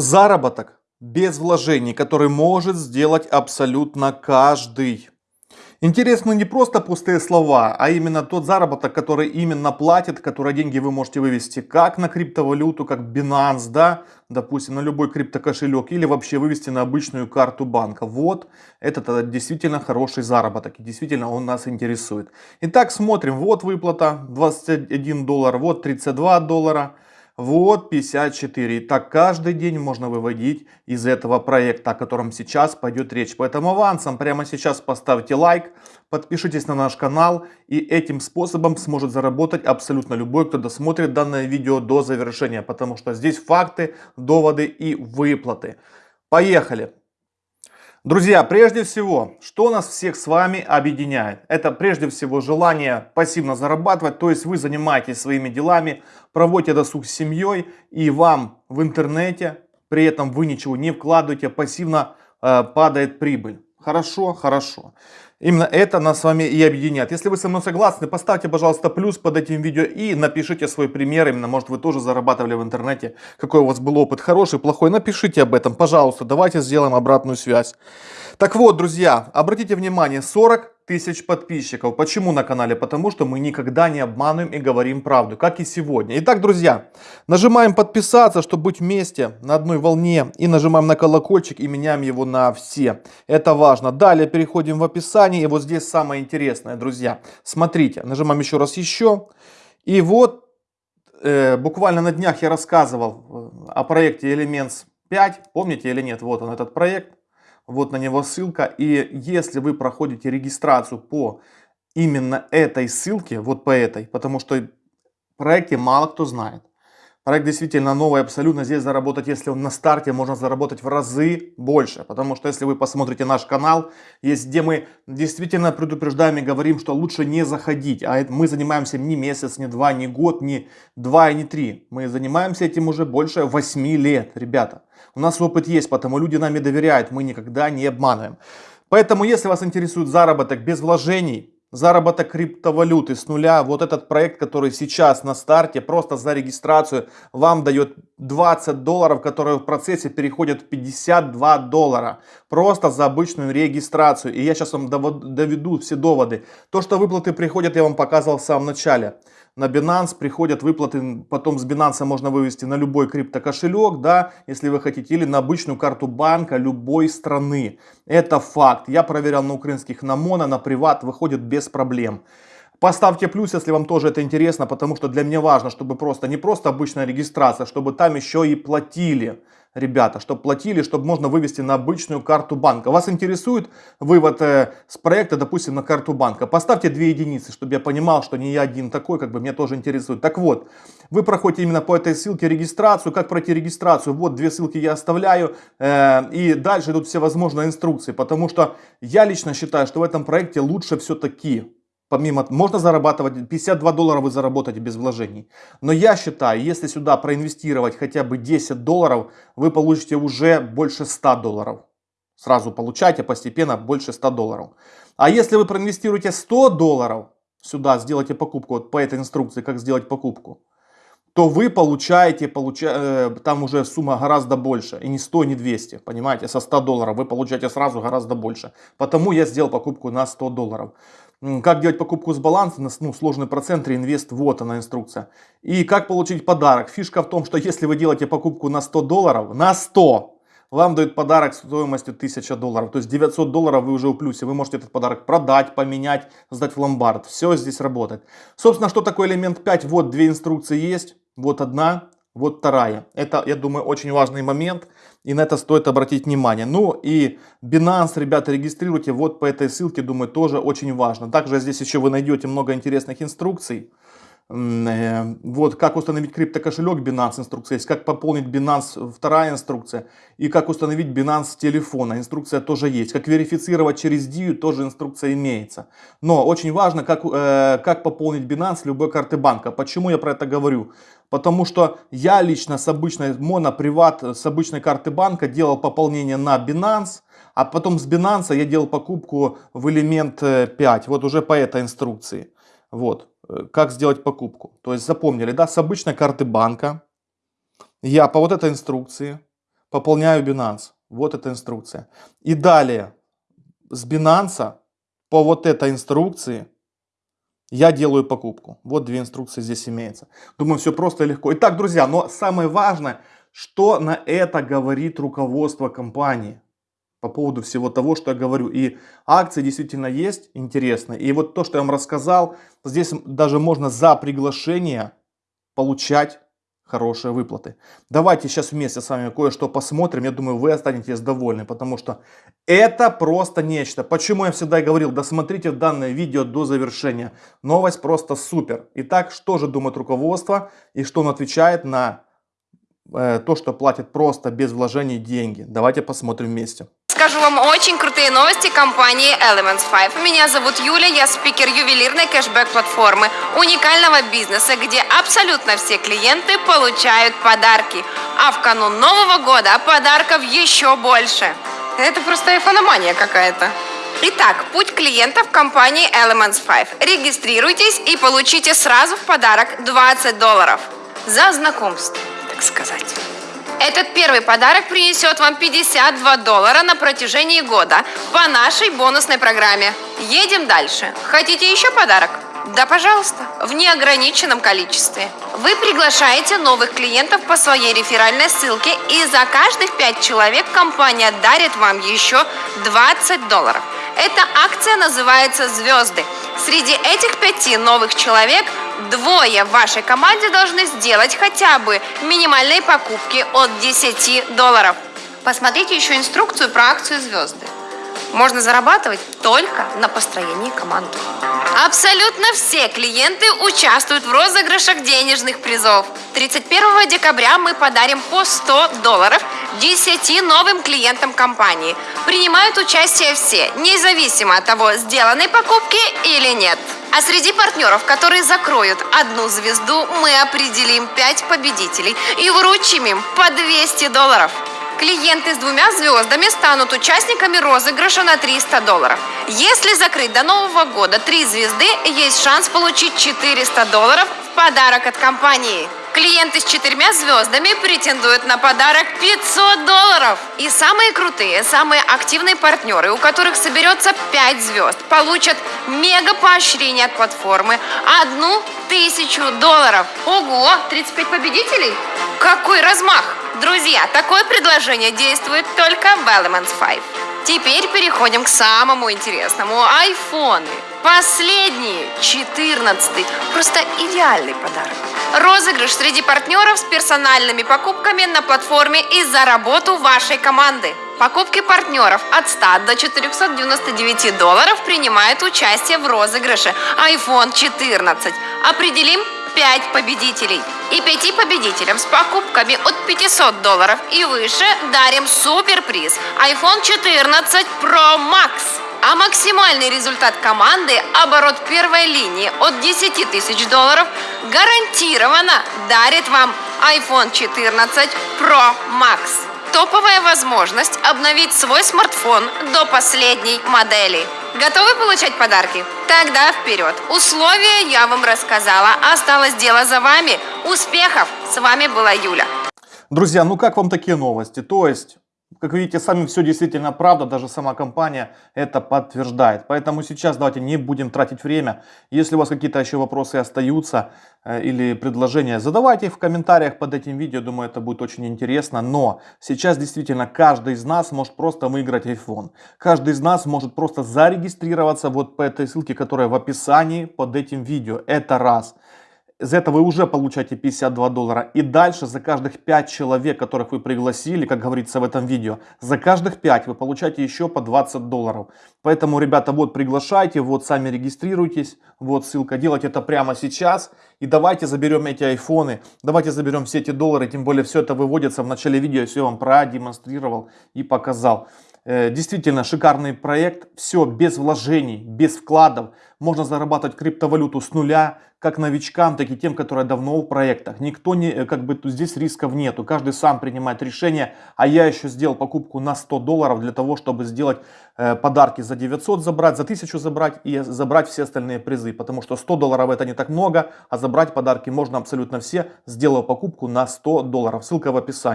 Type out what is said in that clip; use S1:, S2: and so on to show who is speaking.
S1: Заработок без вложений, который может сделать абсолютно каждый. Интересно не просто пустые слова, а именно тот заработок, который именно платит, который деньги вы можете вывести как на криптовалюту, как Binance, да, допустим, на любой криптокошелек, или вообще вывести на обычную карту банка. Вот, это действительно хороший заработок, и действительно он нас интересует. Итак, смотрим, вот выплата 21 доллар, вот 32 доллара. Вот 54. И так каждый день можно выводить из этого проекта, о котором сейчас пойдет речь. Поэтому авансом прямо сейчас поставьте лайк, подпишитесь на наш канал и этим способом сможет заработать абсолютно любой, кто досмотрит данное видео до завершения. Потому что здесь факты, доводы и выплаты. Поехали! Друзья, прежде всего, что нас всех с вами объединяет? Это прежде всего желание пассивно зарабатывать, то есть вы занимаетесь своими делами, проводите досуг с семьей и вам в интернете, при этом вы ничего не вкладываете, пассивно э, падает прибыль. Хорошо, хорошо. Именно это нас с вами и объединяет. Если вы со мной согласны, поставьте, пожалуйста, плюс под этим видео и напишите свой пример. Именно, может, вы тоже зарабатывали в интернете. Какой у вас был опыт, хороший, плохой. Напишите об этом, пожалуйста. Давайте сделаем обратную связь. Так вот, друзья, обратите внимание, 40 тысяч подписчиков. Почему на канале? Потому что мы никогда не обманываем и говорим правду, как и сегодня. Итак, друзья, нажимаем подписаться, чтобы быть вместе на одной волне. И нажимаем на колокольчик и меняем его на все. Это важно. Далее переходим в описание. И вот здесь самое интересное, друзья. Смотрите, нажимаем еще раз еще. И вот э, буквально на днях я рассказывал э, о проекте Elements 5. Помните или нет? Вот он этот проект. Вот на него ссылка. И если вы проходите регистрацию по именно этой ссылке, вот по этой, потому что проекте мало кто знает. Проект действительно новый, абсолютно здесь заработать, если он на старте, можно заработать в разы больше. Потому что если вы посмотрите наш канал, есть где мы действительно предупреждаем и говорим, что лучше не заходить. А мы занимаемся не месяц, не два, не год, не два и не три. Мы занимаемся этим уже больше 8 лет, ребята. У нас опыт есть, потому люди нами доверяют, мы никогда не обманываем. Поэтому, если вас интересует заработок без вложений, Заработок криптовалюты с нуля. Вот этот проект, который сейчас на старте, просто за регистрацию вам дает 20 долларов, которые в процессе переходят в 52 доллара. Просто за обычную регистрацию. И я сейчас вам доведу все доводы. То, что выплаты приходят, я вам показывал в самом начале на Binance приходят выплаты, потом с Binance можно вывести на любой криптокошелек, да, если вы хотите, или на обычную карту банка любой страны. Это факт. Я проверял на украинских на Моно, на Приват, выходит без проблем. Поставьте плюс, если вам тоже это интересно, потому что для меня важно, чтобы просто не просто обычная регистрация, чтобы там еще и платили ребята, чтобы платили, чтобы можно вывести на обычную карту банка. Вас интересует вывод э, с проекта, допустим, на карту банка? Поставьте две единицы, чтобы я понимал, что не я один такой, как бы меня тоже интересует. Так вот, вы проходите именно по этой ссылке регистрацию. Как пройти регистрацию? Вот две ссылки я оставляю. Э, и дальше идут все возможные инструкции, потому что я лично считаю, что в этом проекте лучше все-таки Помимо, можно зарабатывать, 52 доллара вы заработаете без вложений. Но я считаю, если сюда проинвестировать хотя бы 10 долларов, вы получите уже больше 100 долларов. Сразу получайте постепенно больше 100 долларов. А если вы проинвестируете 100 долларов, сюда сделайте покупку, вот по этой инструкции, как сделать покупку, то вы получаете, получа, э, там уже сумма гораздо больше. И не 100, не 200, понимаете, со 100 долларов вы получаете сразу гораздо больше. Потому я сделал покупку на 100 долларов. Как делать покупку с баланса, ну, сложный процент, реинвест, вот она инструкция. И как получить подарок. Фишка в том, что если вы делаете покупку на 100 долларов, на 100, вам дают подарок стоимостью 1000 долларов. То есть 900 долларов вы уже в плюсе. Вы можете этот подарок продать, поменять, сдать в ломбард. Все здесь работает. Собственно, что такое элемент 5? Вот две инструкции есть. Вот одна, вот вторая. Это, я думаю, очень важный момент. И на это стоит обратить внимание. Ну и Binance, ребята, регистрируйте вот по этой ссылке, думаю, тоже очень важно. Также здесь еще вы найдете много интересных инструкций. Э, вот как установить криптокошелек Binance инструкция есть, как пополнить Binance вторая инструкция и как установить Binance телефона инструкция тоже есть, как верифицировать через DIU тоже инструкция имеется. Но очень важно как, э, как пополнить Binance любой карты банка. Почему я про это говорю? Потому что я лично с обычной моноприват, с обычной карты банка делал пополнение на Binance, а потом с Binance я делал покупку в элемент 5, э, вот уже по этой инструкции. Вот. Э, как сделать покупку. То есть запомнили, да, с обычной карты банка я по вот этой инструкции пополняю Binance. Вот эта инструкция. И далее с Binance по вот этой инструкции я делаю покупку. Вот две инструкции здесь имеются. Думаю, все просто и легко. Итак, друзья, но самое важное, что на это говорит руководство компании по поводу всего того, что я говорю. И акции действительно есть интересные. И вот то, что я вам рассказал, здесь даже можно за приглашение получать хорошие выплаты. Давайте сейчас вместе с вами кое-что посмотрим. Я думаю, вы останетесь довольны, потому что это просто нечто. Почему я всегда говорил, досмотрите данное видео до завершения. Новость просто супер. Итак, что же думает руководство и что он отвечает на э, то, что платит просто без вложений деньги. Давайте посмотрим вместе.
S2: Скажу вам очень крутые новости компании Elements 5. Меня зовут Юля, я спикер ювелирной кэшбэк-платформы, уникального бизнеса, где абсолютно все клиенты получают подарки. А в канун Нового года подарков еще больше. Это просто айфономания какая-то. Итак, путь клиентов компании Elements 5. Регистрируйтесь и получите сразу в подарок 20 долларов. За знакомство, так сказать. Этот первый подарок принесет вам 52 доллара на протяжении года по нашей бонусной программе. Едем дальше. Хотите еще подарок? Да, пожалуйста, в неограниченном количестве. Вы приглашаете новых клиентов по своей реферальной ссылке, и за каждых 5 человек компания дарит вам еще 20 долларов. Эта акция называется «Звезды». Среди этих пяти новых человек двое в вашей команде должны сделать хотя бы минимальные покупки от 10 долларов. Посмотрите еще инструкцию про акцию «Звезды». Можно зарабатывать только на построении команды. Абсолютно все клиенты участвуют в розыгрышах денежных призов. 31 декабря мы подарим по 100 долларов 10 новым клиентам компании. Принимают участие все, независимо от того, сделанной покупки или нет. А среди партнеров, которые закроют одну звезду, мы определим 5 победителей и вручим им по 200 долларов. Клиенты с двумя звездами станут участниками розыгрыша на 300 долларов. Если закрыть до Нового года три звезды, есть шанс получить 400 долларов в подарок от компании. Клиенты с четырьмя звездами претендуют на подарок 500 долларов. И самые крутые, самые активные партнеры, у которых соберется 5 звезд, получат мега поощрение от платформы одну тысячу долларов. Ого, 35 победителей? Какой размах! Друзья, такое предложение действует только в Elements 5. Теперь переходим к самому интересному. Айфоны. Последний, 14 Просто идеальный подарок. Розыгрыш среди партнеров с персональными покупками на платформе и за работу вашей команды. Покупки партнеров от 100 до 499 долларов принимают участие в розыгрыше iPhone 14. Определим 5 победителей. И 5 победителям с покупками от 500 долларов и выше дарим суперприз iPhone 14 Pro Max. А максимальный результат команды, оборот первой линии от 10 тысяч долларов, гарантированно дарит вам iPhone 14 Pro Max. Топовая возможность обновить свой смартфон до последней модели. Готовы получать подарки? Тогда вперед! Условия я вам рассказала. Осталось дело за вами. Успехов! С вами была Юля.
S1: Друзья, ну как вам такие новости? То есть как видите, сами все действительно правда, даже сама компания это подтверждает. Поэтому сейчас давайте не будем тратить время. Если у вас какие-то еще вопросы остаются э, или предложения, задавайте их в комментариях под этим видео. Думаю, это будет очень интересно. Но сейчас действительно каждый из нас может просто выиграть iPhone. Каждый из нас может просто зарегистрироваться вот по этой ссылке, которая в описании под этим видео. Это раз. За это вы уже получаете 52 доллара. И дальше за каждых 5 человек, которых вы пригласили, как говорится в этом видео, за каждых 5 вы получаете еще по 20 долларов. Поэтому, ребята, вот приглашайте, вот сами регистрируйтесь, вот ссылка, делайте это прямо сейчас. И давайте заберем эти айфоны, давайте заберем все эти доллары, тем более все это выводится в начале видео, я все вам продемонстрировал и показал. Э, действительно шикарный проект, все без вложений, без вкладов. Можно зарабатывать криптовалюту с нуля, как новичкам, так и тем, которые давно в проектах. Никто не, э, как бы здесь рисков нету, каждый сам принимает решение. А я еще сделал покупку на 100 долларов для того, чтобы сделать э, подарки за 900 забрать, за 1000 забрать и забрать все остальные призы. Потому что 100 долларов это не так много, а забрать подарки можно абсолютно все, сделав покупку на 100 долларов. Ссылка в описании.